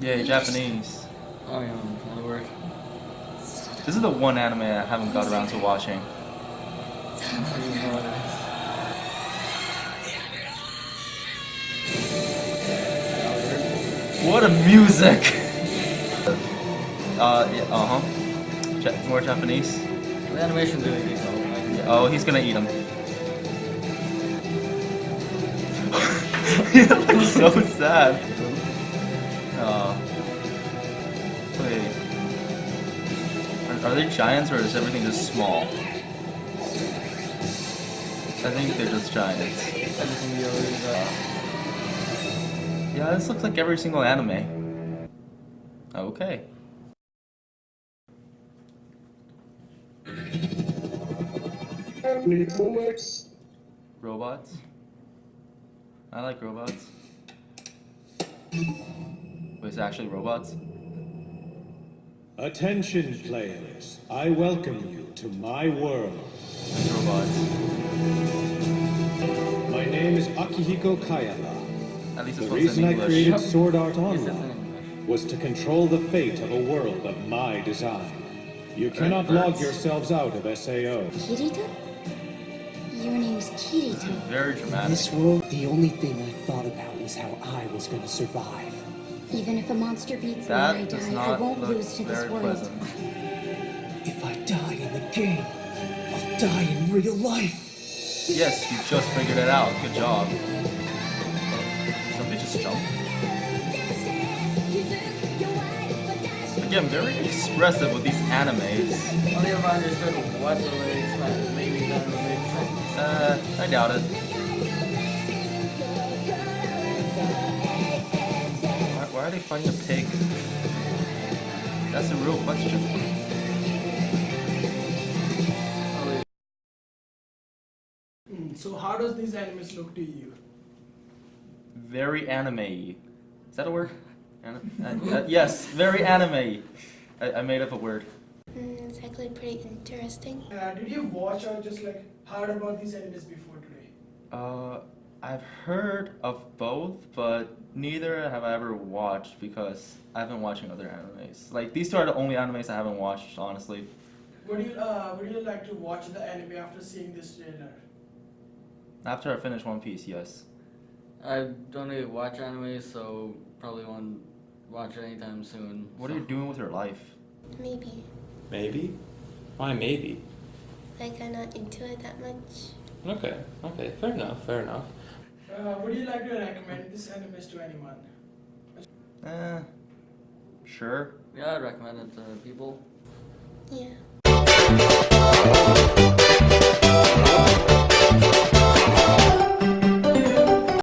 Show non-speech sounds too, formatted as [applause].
Yeah, Japanese. Oh yeah, that'll work. This is the one anime I haven't got around to watching. What a music! uh, yeah, uh huh. Ja more Japanese. The animation's really decent. Oh, he's gonna eat him. He looks [laughs] so sad. Oh. Wait. Are, are they giants or is everything just small? I think they're just giants. Everything the others, uh, Yeah, this looks like every single anime. Okay. Robots. Robots. I like robots. Wait, is it actually robots? Attention, players. I welcome you to my world. It's robots. My name is Akihiko Kayaba. At least The this one's in reason I created Sword Art yes, it's in Online was to control the fate of a world of my design. You cannot birds. log yourselves out of SAO. Kirito? Your name's Kirito. Very In dramatic. this world, the only thing I thought about was how I was gonna survive. Even if a monster beats me That and I die, I won't lose to this world. pleasant. If I die in the game, I'll die in real life. Yes, you just figured it out. Good job. Somebody just jumped. Again, very expressive with these animes. Only if I understood what the lyrics meant, maybe that I doubt it. Why, why are they fighting a pig? That's a real question. Mm, So how does these animes look to you? Very anime. Is that a word? Anim- uh, uh, yes, very anime. I, I made up a word. It's actually pretty interesting. Uh, did you watch or just like heard about these animes before today? Uh, I've heard of both, but neither have I ever watched because I've been watching other animes. Like these two are the only animes I haven't watched, honestly. Would you uh, would you like to watch the anime after seeing this trailer? After I finish One Piece, yes. I don't really watch anime, so probably won't watch it anytime soon. What are you doing with your life? Maybe. Maybe? Why maybe? Like, I'm not into it that much. Okay, okay, fair enough, fair enough. Uh, would you like to recommend this animes to anyone? Eh, sure. Yeah, I'd recommend it to people. Yeah.